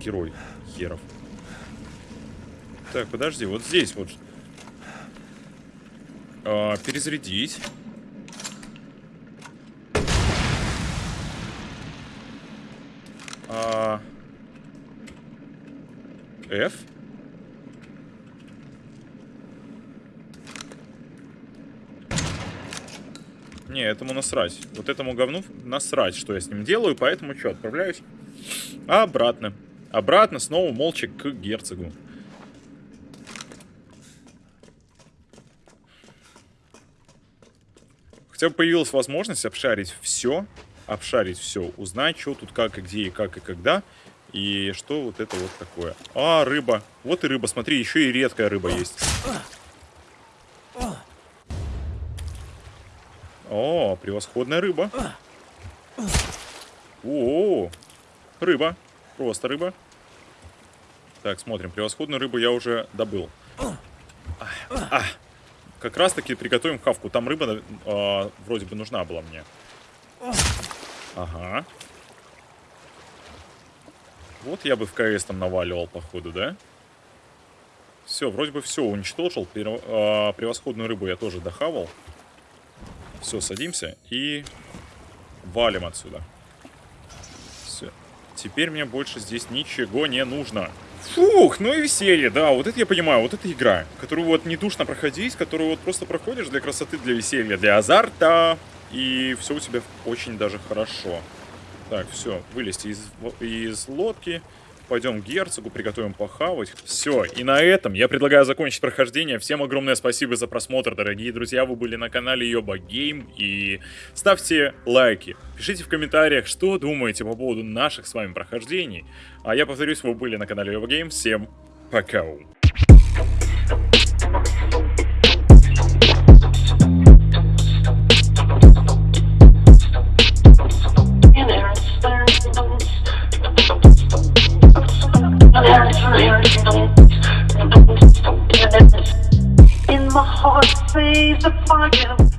Герой херов. Так, подожди, вот здесь вот. А, перезарядить. А... F. Не, этому насрать. Вот этому говну насрать, что я с ним делаю, поэтому что, отправляюсь обратно. Обратно снова молча к герцогу. Хотя бы появилась возможность обшарить все, обшарить все, узнать, что тут как и где и как и когда. И что вот это вот такое? А, рыба. Вот и рыба. Смотри, еще и редкая рыба есть. О, превосходная рыба. О, рыба. Просто рыба. Так, смотрим. Превосходную рыбу я уже добыл. А, а. Как раз таки приготовим хавку. Там рыба э, вроде бы нужна была мне. Ага. Вот я бы в КС там наваливал, походу, да? Все, вроде бы все уничтожил. А, превосходную рыбу я тоже дохавал. Все, садимся и валим отсюда. Все. Теперь мне больше здесь ничего не нужно. Фух, ну и веселье, да, вот это я понимаю, вот это игра, которую вот не душно проходить, которую вот просто проходишь для красоты, для веселья, для азарта, и все у тебя очень даже хорошо. Так, все, вылезти из, из лодки. Пойдем к герцогу, приготовим похавать. Все, и на этом я предлагаю закончить прохождение. Всем огромное спасибо за просмотр, дорогие друзья. Вы были на канале Йоба Гейм. И ставьте лайки. Пишите в комментариях, что думаете по поводу наших с вами прохождений. А я повторюсь, вы были на канале Йоба Гейм. Всем пока. In my heart, say the fire.